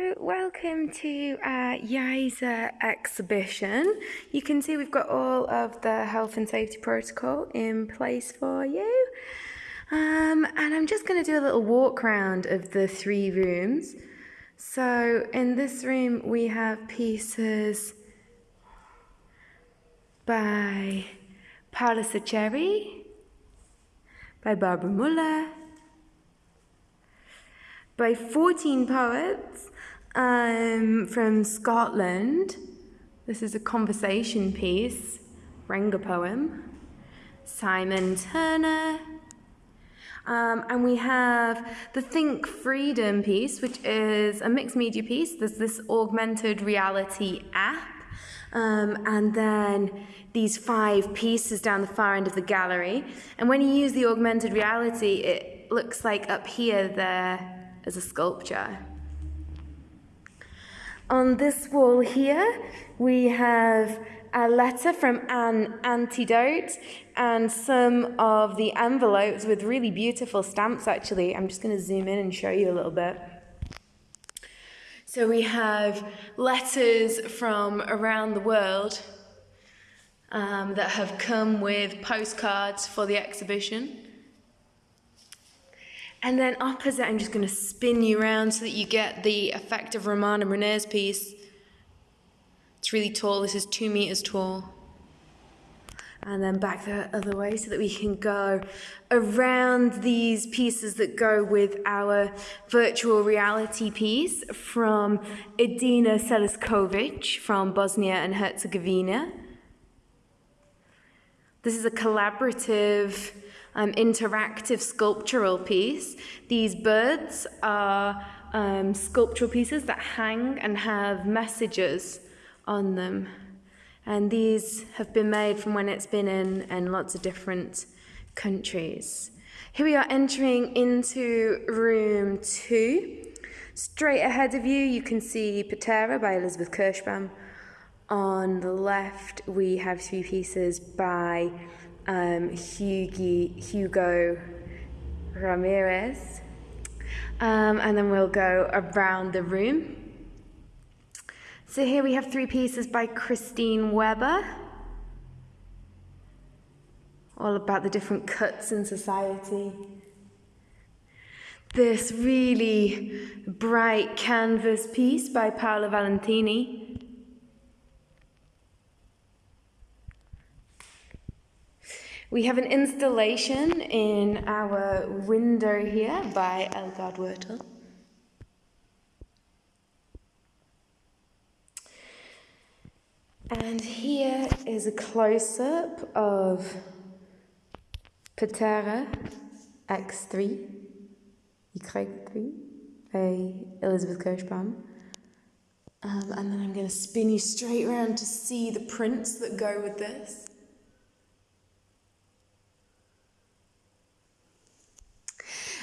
So, welcome to our Yaiza exhibition. You can see we've got all of the health and safety protocol in place for you. Um, and I'm just going to do a little walk around of the three rooms. So, in this room, we have pieces by Paula Sacheri, by Barbara Muller by 14 poets um, from Scotland. This is a conversation piece, Renga poem. Simon Turner. Um, and we have the Think Freedom piece, which is a mixed media piece. There's this augmented reality app. Um, and then these five pieces down the far end of the gallery. And when you use the augmented reality, it looks like up here there as a sculpture. On this wall here, we have a letter from an antidote and some of the envelopes with really beautiful stamps actually. I'm just going to zoom in and show you a little bit. So we have letters from around the world um, that have come with postcards for the exhibition. And then opposite, I'm just going to spin you around so that you get the effect of Roman and Renee's piece. It's really tall. This is two meters tall. And then back the other way so that we can go around these pieces that go with our virtual reality piece from Edina Seliskovic from Bosnia and Herzegovina. This is a collaborative um, interactive sculptural piece. These birds are um, sculptural pieces that hang and have messages on them. And these have been made from when it's been in, in lots of different countries. Here we are entering into room two. Straight ahead of you, you can see Patera by Elizabeth Kirschbaum. On the left, we have three pieces by um, Hugo Ramirez. Um, and then we'll go around the room. So here we have three pieces by Christine Weber, all about the different cuts in society. This really bright canvas piece by Paola Valentini. We have an installation in our window here by Elgard Wurtel. And here is a close-up of Patera X3, Y3 by Elizabeth Kirschbaum. Um, and then I'm going to spin you straight around to see the prints that go with this.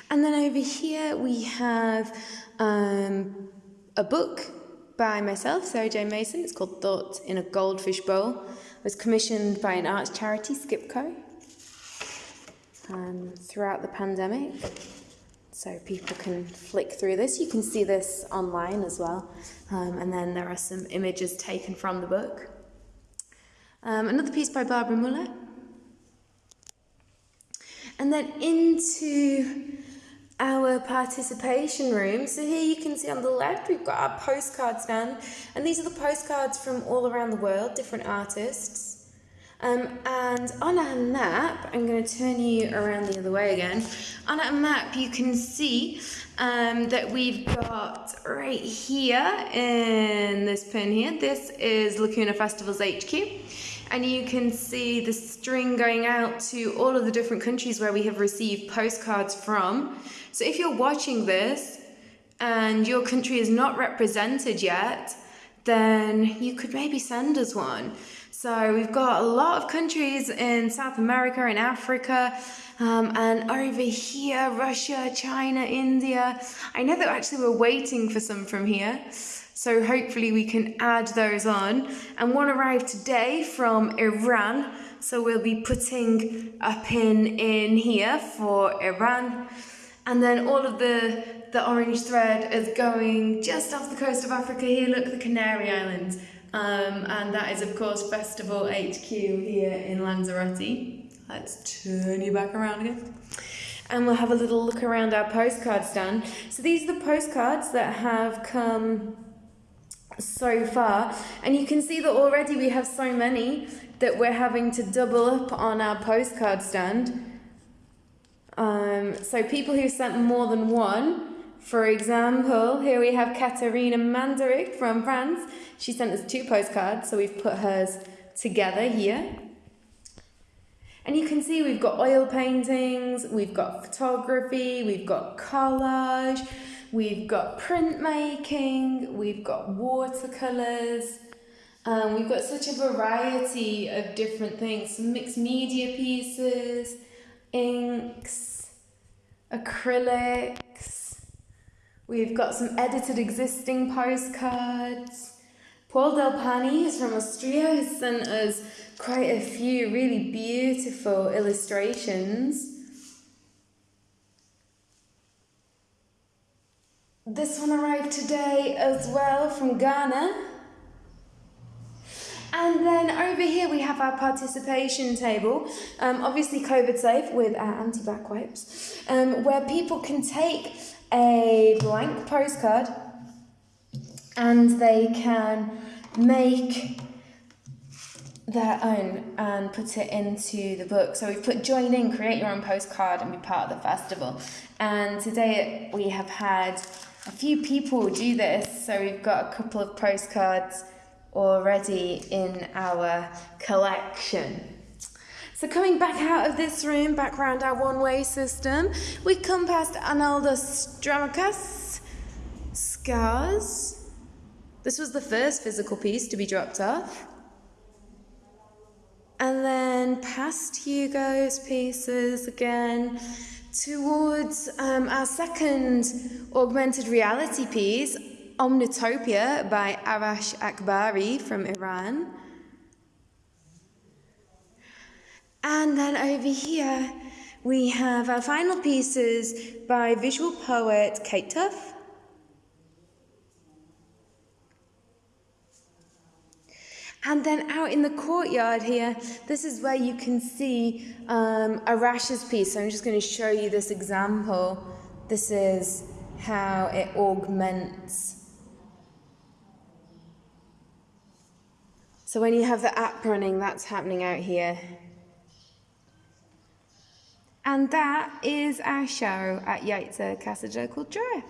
And then over here we have um, a book by myself, Sarah Jane Mason. It's called Thoughts in a Goldfish Bowl. It was commissioned by an arts charity, Skipco, um, throughout the pandemic. So people can flick through this. You can see this online as well. Um, and then there are some images taken from the book. Um, another piece by Barbara Muller. And then into our participation room. So here you can see on the left, we've got our postcard stand. And these are the postcards from all around the world, different artists. Um, and on our map, I'm going to turn you around the other way again. On our map, you can see um, that we've got right here in this pin here, this is Lacuna Festivals HQ. And you can see the string going out to all of the different countries where we have received postcards from. So if you're watching this and your country is not represented yet, then you could maybe send us one. So we've got a lot of countries in South America in Africa, um, and over here, Russia, China, India. I know that actually we're waiting for some from here. So hopefully we can add those on. And one arrived today from Iran. So we'll be putting a pin in here for Iran. And then all of the, the orange thread is going just off the coast of Africa here. Look, the Canary Islands. Um, and that is, of course, Festival HQ here in Lanzarote. Let's turn you back around again. And we'll have a little look around our postcard stand. So these are the postcards that have come so far. And you can see that already we have so many that we're having to double up on our postcard stand. Um, so people who sent more than one, for example, here we have Katerina Mandaric from France. She sent us two postcards, so we've put hers together here. And you can see we've got oil paintings, we've got photography, we've got collage, we've got printmaking, we've got watercolours, um, we've got such a variety of different things, mixed media pieces, inks, acrylics. We've got some edited existing postcards. Paul Delpani is from Austria has sent us quite a few really beautiful illustrations. This one arrived today as well from Ghana. And then over here we have our participation table, um, obviously COVID safe with our anti-back wipes, um, where people can take a blank postcard and they can make their own and put it into the book. So we've put join in, create your own postcard and be part of the festival. And today we have had a few people do this. So we've got a couple of postcards already in our collection. So coming back out of this room, back around our one-way system, we come past Arnoldos Stramacas, Scars. This was the first physical piece to be dropped off. And then past Hugo's pieces again, towards um, our second augmented reality piece, Omnitopia by Arash Akbari from Iran. And then over here we have our final pieces by visual poet Kate Tuff. And then out in the courtyard here, this is where you can see um, Arash's piece. So I'm just going to show you this example. This is how it augments So when you have the app running, that's happening out here. And that is our show at Yaiza Casa called Joy.